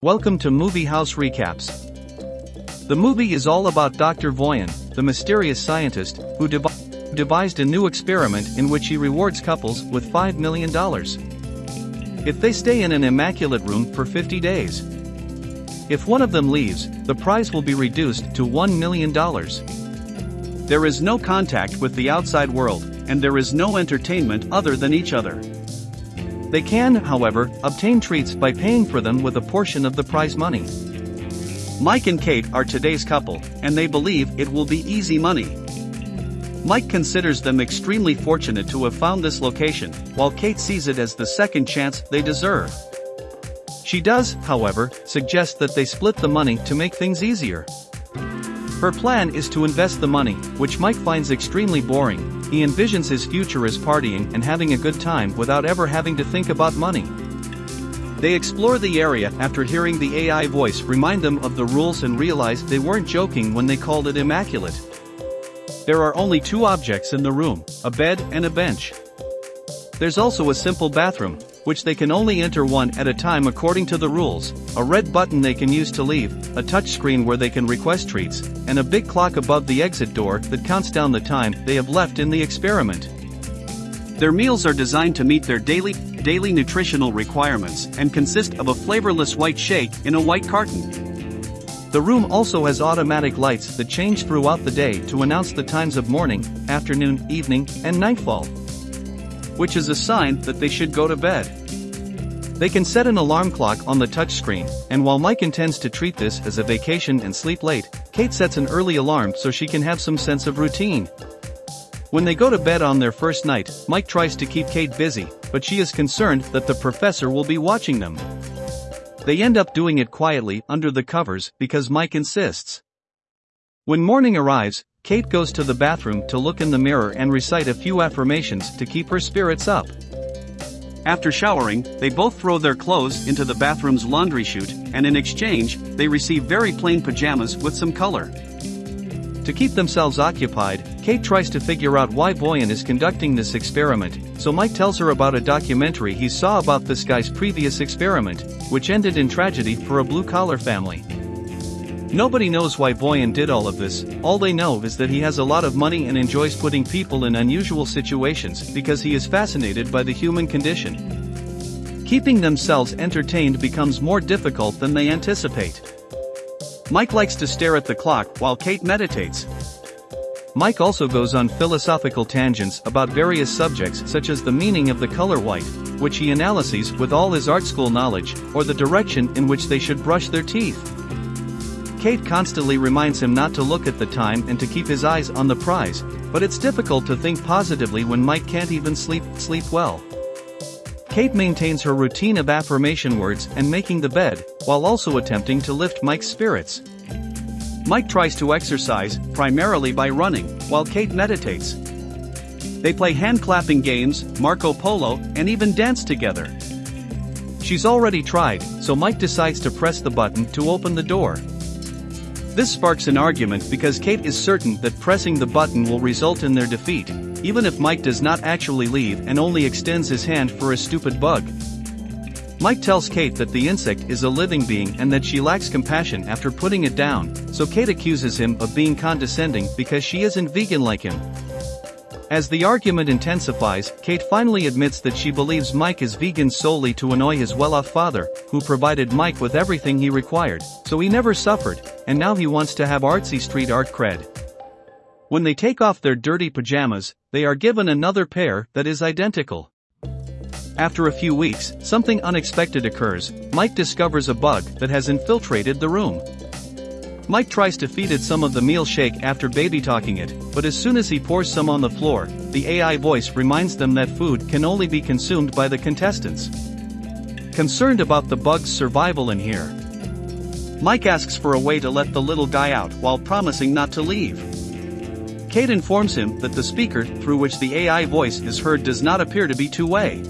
Welcome to Movie House Recaps. The movie is all about Dr. Voyan, the mysterious scientist who devi- devised a new experiment in which he rewards couples with $5 million. If they stay in an immaculate room for 50 days. If one of them leaves, the prize will be reduced to $1 million. There is no contact with the outside world, and there is no entertainment other than each other. They can, however, obtain treats by paying for them with a portion of the prize money. Mike and Kate are today's couple, and they believe it will be easy money. Mike considers them extremely fortunate to have found this location, while Kate sees it as the second chance they deserve. She does, however, suggest that they split the money to make things easier. Her plan is to invest the money, which Mike finds extremely boring. He envisions his future as partying and having a good time without ever having to think about money. They explore the area after hearing the AI voice remind them of the rules and realize they weren't joking when they called it immaculate. There are only two objects in the room, a bed and a bench. There's also a simple bathroom, which they can only enter one at a time according to the rules, a red button they can use to leave, a touchscreen where they can request treats, and a big clock above the exit door that counts down the time they have left in the experiment. Their meals are designed to meet their daily, daily nutritional requirements and consist of a flavorless white shake in a white carton. The room also has automatic lights that change throughout the day to announce the times of morning, afternoon, evening, and nightfall which is a sign that they should go to bed. They can set an alarm clock on the touchscreen, and while Mike intends to treat this as a vacation and sleep late, Kate sets an early alarm so she can have some sense of routine. When they go to bed on their first night, Mike tries to keep Kate busy, but she is concerned that the professor will be watching them. They end up doing it quietly under the covers because Mike insists. When morning arrives, Kate goes to the bathroom to look in the mirror and recite a few affirmations to keep her spirits up. After showering, they both throw their clothes into the bathroom's laundry chute, and in exchange, they receive very plain pajamas with some color. To keep themselves occupied, Kate tries to figure out why Voyan is conducting this experiment, so Mike tells her about a documentary he saw about this guy's previous experiment, which ended in tragedy for a blue-collar family. Nobody knows why Voyan did all of this, all they know is that he has a lot of money and enjoys putting people in unusual situations because he is fascinated by the human condition. Keeping themselves entertained becomes more difficult than they anticipate. Mike likes to stare at the clock while Kate meditates. Mike also goes on philosophical tangents about various subjects such as the meaning of the color white, which he analyses with all his art school knowledge, or the direction in which they should brush their teeth. Kate constantly reminds him not to look at the time and to keep his eyes on the prize, but it's difficult to think positively when Mike can't even sleep, sleep well. Kate maintains her routine of affirmation words and making the bed, while also attempting to lift Mike's spirits. Mike tries to exercise, primarily by running, while Kate meditates. They play hand clapping games, Marco Polo, and even dance together. She's already tried, so Mike decides to press the button to open the door. This sparks an argument because Kate is certain that pressing the button will result in their defeat, even if Mike does not actually leave and only extends his hand for a stupid bug. Mike tells Kate that the insect is a living being and that she lacks compassion after putting it down, so Kate accuses him of being condescending because she isn't vegan like him. As the argument intensifies, Kate finally admits that she believes Mike is vegan solely to annoy his well-off father, who provided Mike with everything he required, so he never suffered, and now he wants to have artsy street art cred. When they take off their dirty pajamas, they are given another pair that is identical. After a few weeks, something unexpected occurs, Mike discovers a bug that has infiltrated the room. Mike tries to feed it some of the meal shake after baby talking it, but as soon as he pours some on the floor, the AI voice reminds them that food can only be consumed by the contestants. Concerned about the bug's survival in here, Mike asks for a way to let the little guy out while promising not to leave. Kate informs him that the speaker through which the AI voice is heard does not appear to be two-way.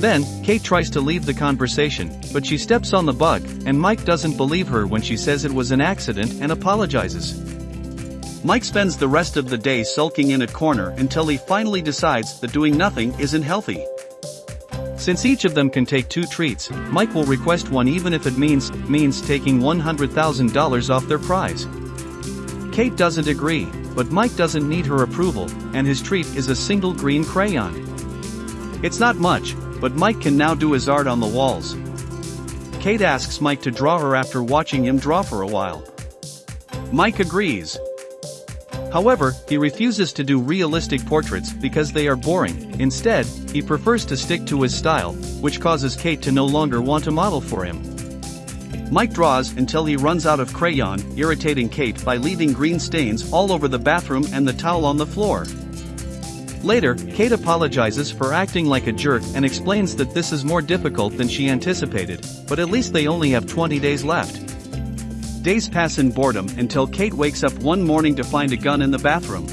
Then, Kate tries to leave the conversation, but she steps on the bug, and Mike doesn't believe her when she says it was an accident and apologizes. Mike spends the rest of the day sulking in a corner until he finally decides that doing nothing isn't healthy. Since each of them can take two treats, Mike will request one even if it means, means taking $100,000 off their prize. Kate doesn't agree, but Mike doesn't need her approval, and his treat is a single green crayon. It's not much, but Mike can now do his art on the walls. Kate asks Mike to draw her after watching him draw for a while. Mike agrees. However, he refuses to do realistic portraits because they are boring, instead, he prefers to stick to his style, which causes Kate to no longer want to model for him. Mike draws until he runs out of crayon, irritating Kate by leaving green stains all over the bathroom and the towel on the floor. Later, Kate apologizes for acting like a jerk and explains that this is more difficult than she anticipated, but at least they only have 20 days left. Days pass in boredom until Kate wakes up one morning to find a gun in the bathroom.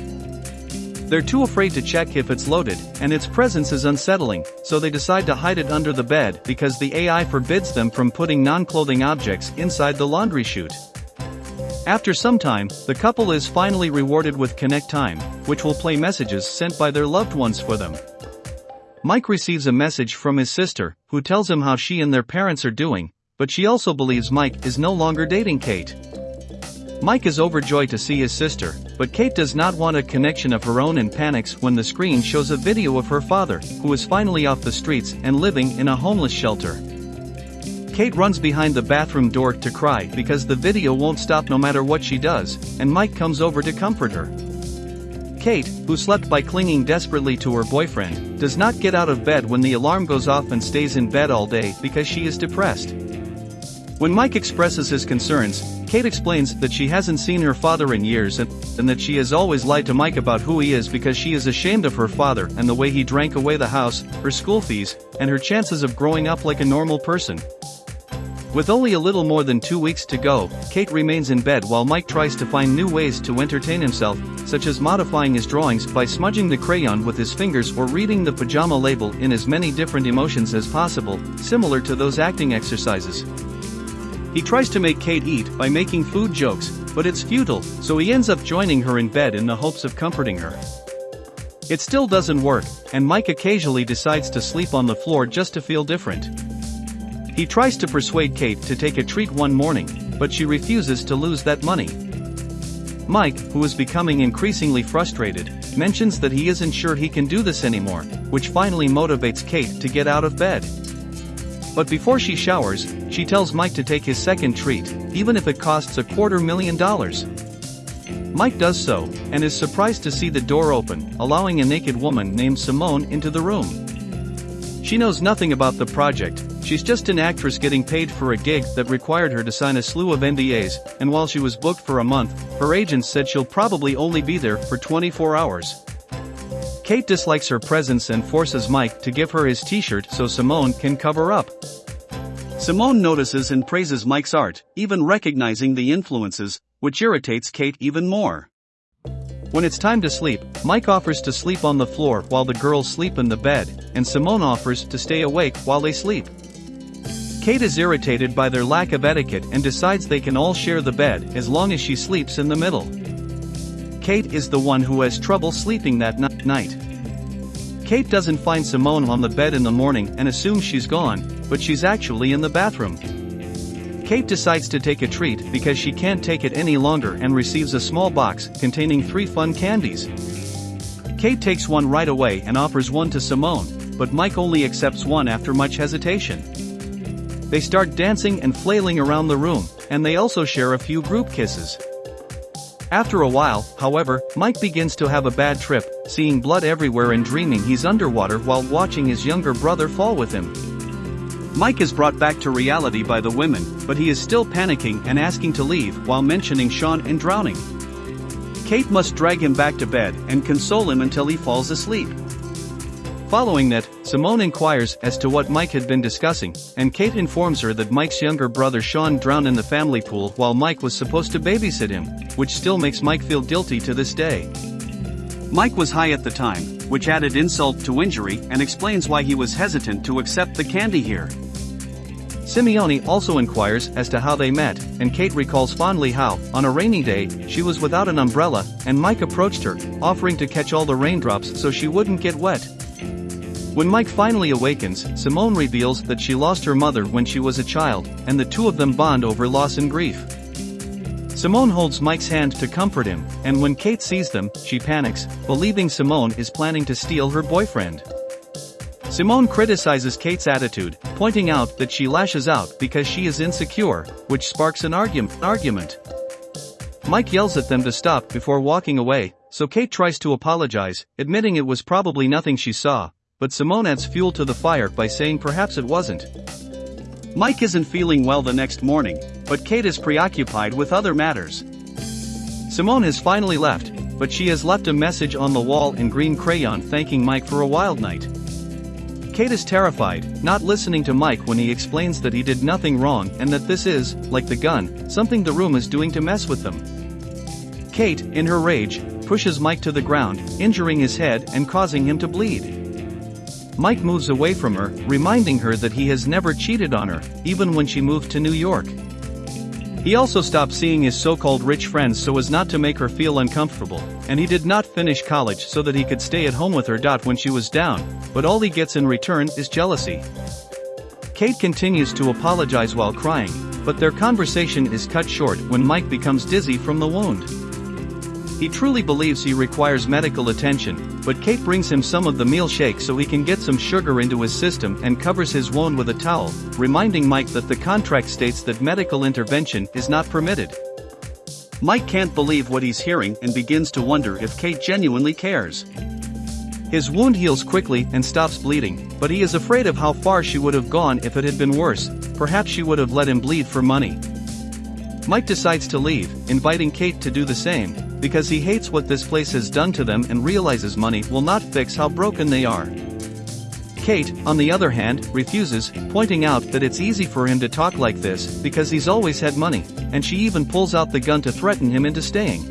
They're too afraid to check if it's loaded, and its presence is unsettling, so they decide to hide it under the bed because the AI forbids them from putting non-clothing objects inside the laundry chute. After some time, the couple is finally rewarded with Connect Time, which will play messages sent by their loved ones for them. Mike receives a message from his sister, who tells him how she and their parents are doing, but she also believes Mike is no longer dating Kate. Mike is overjoyed to see his sister, but Kate does not want a connection of her own and panics when the screen shows a video of her father, who is finally off the streets and living in a homeless shelter. Kate runs behind the bathroom door to cry because the video won't stop no matter what she does, and Mike comes over to comfort her. Kate, who slept by clinging desperately to her boyfriend, does not get out of bed when the alarm goes off and stays in bed all day because she is depressed. When Mike expresses his concerns, Kate explains that she hasn't seen her father in years and, and, that she has always lied to Mike about who he is because she is ashamed of her father and the way he drank away the house, her school fees, and her chances of growing up like a normal person. With only a little more than two weeks to go, Kate remains in bed while Mike tries to find new ways to entertain himself, such as modifying his drawings by smudging the crayon with his fingers or reading the pajama label in as many different emotions as possible, similar to those acting exercises. He tries to make Kate eat by making food jokes, but it's futile, so he ends up joining her in bed in the hopes of comforting her. It still doesn't work, and Mike occasionally decides to sleep on the floor just to feel different. He tries to persuade Kate to take a treat one morning, but she refuses to lose that money. Mike, who is becoming increasingly frustrated, mentions that he isn't sure he can do this anymore, which finally motivates Kate to get out of bed. But before she showers, she tells Mike to take his second treat, even if it costs a quarter million dollars. Mike does so, and is surprised to see the door open, allowing a naked woman named Simone into the room. She knows nothing about the project, she's just an actress getting paid for a gig that required her to sign a slew of NDAs, and while she was booked for a month, her agent said she'll probably only be there for 24 hours. Kate dislikes her presence and forces Mike to give her his t-shirt so Simone can cover up. Simone notices and praises Mike's art, even recognizing the influences, which irritates Kate even more. When it's time to sleep, Mike offers to sleep on the floor while the girls sleep in the bed, and Simone offers to stay awake while they sleep. Kate is irritated by their lack of etiquette and decides they can all share the bed as long as she sleeps in the middle. Kate is the one who has trouble sleeping that night. Kate doesn't find Simone on the bed in the morning and assumes she's gone, but she's actually in the bathroom. Kate decides to take a treat because she can't take it any longer and receives a small box containing three fun candies. Kate takes one right away and offers one to Simone, but Mike only accepts one after much hesitation. They start dancing and flailing around the room, and they also share a few group kisses. After a while, however, Mike begins to have a bad trip, seeing blood everywhere and dreaming he's underwater while watching his younger brother fall with him. Mike is brought back to reality by the women, but he is still panicking and asking to leave while mentioning Sean and drowning. Kate must drag him back to bed and console him until he falls asleep. Following that, Simone inquires as to what Mike had been discussing, and Kate informs her that Mike's younger brother Sean drowned in the family pool while Mike was supposed to babysit him, which still makes Mike feel guilty to this day. Mike was high at the time, which added insult to injury and explains why he was hesitant to accept the candy here. Simone also inquires as to how they met, and Kate recalls fondly how, on a rainy day, she was without an umbrella, and Mike approached her, offering to catch all the raindrops so she wouldn't get wet. When Mike finally awakens, Simone reveals that she lost her mother when she was a child, and the two of them bond over loss and grief. Simone holds Mike's hand to comfort him, and when Kate sees them, she panics, believing Simone is planning to steal her boyfriend. Simone criticizes Kate's attitude, pointing out that she lashes out because she is insecure, which sparks an argument. Mike yells at them to stop before walking away, so Kate tries to apologize, admitting it was probably nothing she saw, but Simone adds fuel to the fire by saying perhaps it wasn't. Mike isn't feeling well the next morning, but Kate is preoccupied with other matters. Simone has finally left, but she has left a message on the wall in green crayon thanking Mike for a wild night. Kate is terrified, not listening to Mike when he explains that he did nothing wrong and that this is, like the gun, something the room is doing to mess with them. Kate, in her rage, pushes Mike to the ground, injuring his head and causing him to bleed. Mike moves away from her, reminding her that he has never cheated on her, even when she moved to New York. He also stopped seeing his so-called rich friends so as not to make her feel uncomfortable, and he did not finish college so that he could stay at home with her. When she was down, but all he gets in return is jealousy. Kate continues to apologize while crying, but their conversation is cut short when Mike becomes dizzy from the wound. He truly believes he requires medical attention, but Kate brings him some of the meal shake so he can get some sugar into his system and covers his wound with a towel, reminding Mike that the contract states that medical intervention is not permitted. Mike can't believe what he's hearing and begins to wonder if Kate genuinely cares. His wound heals quickly and stops bleeding, but he is afraid of how far she would have gone if it had been worse, perhaps she would have let him bleed for money. Mike decides to leave, inviting Kate to do the same, because he hates what this place has done to them and realizes money will not fix how broken they are. Kate, on the other hand, refuses, pointing out that it's easy for him to talk like this because he's always had money, and she even pulls out the gun to threaten him into staying.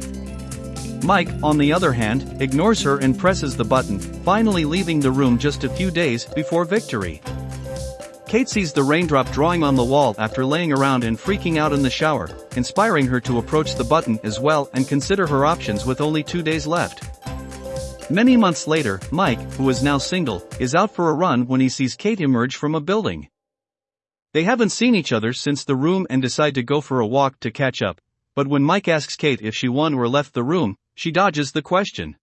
Mike, on the other hand, ignores her and presses the button, finally leaving the room just a few days before victory. Kate sees the raindrop drawing on the wall after laying around and freaking out in the shower, inspiring her to approach the button as well and consider her options with only two days left. Many months later, Mike, who is now single, is out for a run when he sees Kate emerge from a building. They haven't seen each other since the room and decide to go for a walk to catch up, but when Mike asks Kate if she won or left the room, she dodges the question.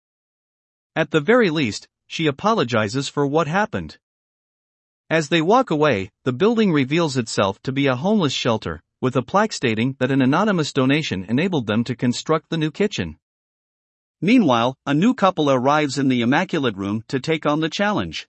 At the very least, she apologizes for what happened. As they walk away, the building reveals itself to be a homeless shelter, with a plaque stating that an anonymous donation enabled them to construct the new kitchen. Meanwhile, a new couple arrives in the Immaculate Room to take on the challenge.